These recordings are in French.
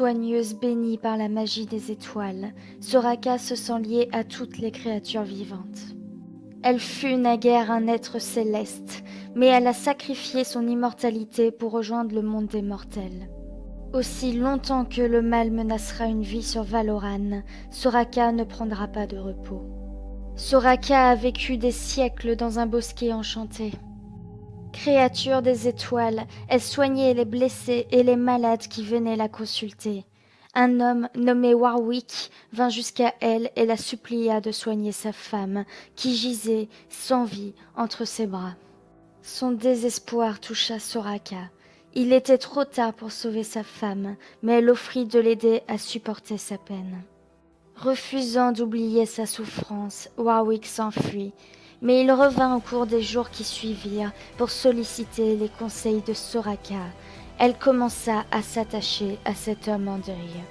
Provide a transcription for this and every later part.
Soigneuse bénie par la magie des étoiles, Soraka se sent liée à toutes les créatures vivantes. Elle fut naguère un être céleste, mais elle a sacrifié son immortalité pour rejoindre le monde des mortels. Aussi longtemps que le mal menacera une vie sur Valoran, Soraka ne prendra pas de repos. Soraka a vécu des siècles dans un bosquet enchanté. Créature des étoiles, elle soignait les blessés et les malades qui venaient la consulter. Un homme nommé Warwick vint jusqu'à elle et la supplia de soigner sa femme, qui gisait sans vie entre ses bras. Son désespoir toucha Soraka. Il était trop tard pour sauver sa femme, mais elle offrit de l'aider à supporter sa peine. Refusant d'oublier sa souffrance, Warwick s'enfuit, mais il revint au cours des jours qui suivirent pour solliciter les conseils de Soraka. Elle commença à s'attacher à cet homme en deuil.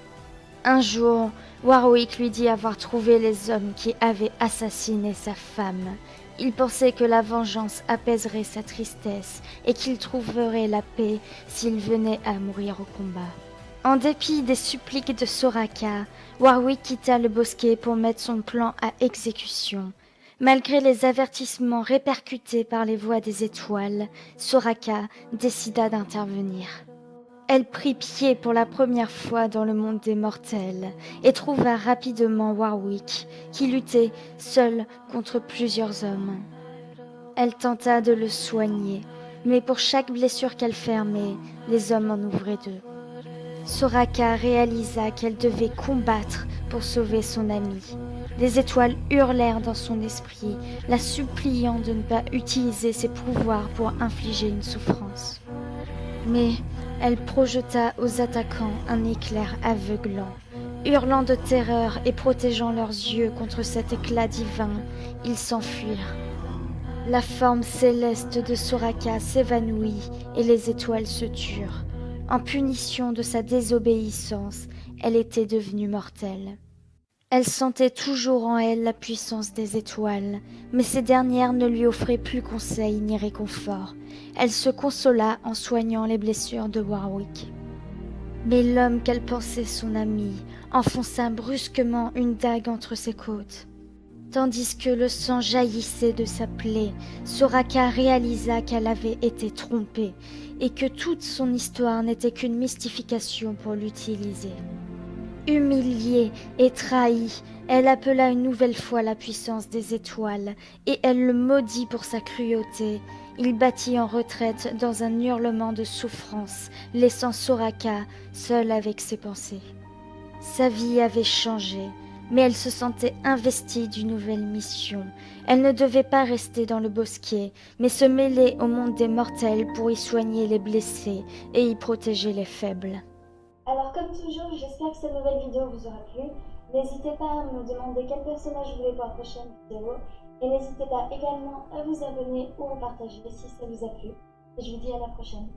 Un jour, Warwick lui dit avoir trouvé les hommes qui avaient assassiné sa femme. Il pensait que la vengeance apaiserait sa tristesse et qu'il trouverait la paix s'il venait à mourir au combat. En dépit des suppliques de Soraka, Warwick quitta le bosquet pour mettre son plan à exécution. Malgré les avertissements répercutés par les voix des étoiles, Soraka décida d'intervenir. Elle prit pied pour la première fois dans le monde des mortels et trouva rapidement Warwick, qui luttait seul contre plusieurs hommes. Elle tenta de le soigner, mais pour chaque blessure qu'elle fermait, les hommes en ouvraient deux. Soraka réalisa qu'elle devait combattre pour sauver son ami. Les étoiles hurlèrent dans son esprit, la suppliant de ne pas utiliser ses pouvoirs pour infliger une souffrance. Mais elle projeta aux attaquants un éclair aveuglant. Hurlant de terreur et protégeant leurs yeux contre cet éclat divin, ils s'enfuirent. La forme céleste de Soraka s'évanouit et les étoiles se turent. En punition de sa désobéissance, elle était devenue mortelle. Elle sentait toujours en elle la puissance des étoiles, mais ces dernières ne lui offraient plus conseil ni réconfort. Elle se consola en soignant les blessures de Warwick. Mais l'homme qu'elle pensait son ami enfonça brusquement une dague entre ses côtes. Tandis que le sang jaillissait de sa plaie, Soraka réalisa qu'elle avait été trompée et que toute son histoire n'était qu'une mystification pour l'utiliser. Humiliée et trahie, elle appela une nouvelle fois la puissance des étoiles, et elle le maudit pour sa cruauté. Il battit en retraite dans un hurlement de souffrance, laissant Soraka seule avec ses pensées. Sa vie avait changé, mais elle se sentait investie d'une nouvelle mission. Elle ne devait pas rester dans le bosquet, mais se mêler au monde des mortels pour y soigner les blessés et y protéger les faibles. Alors comme toujours, j'espère que cette nouvelle vidéo vous aura plu. N'hésitez pas à me demander quel personnage vous voulez pour la prochaine vidéo. Et n'hésitez pas également à vous abonner ou à partager si ça vous a plu. Et je vous dis à la prochaine.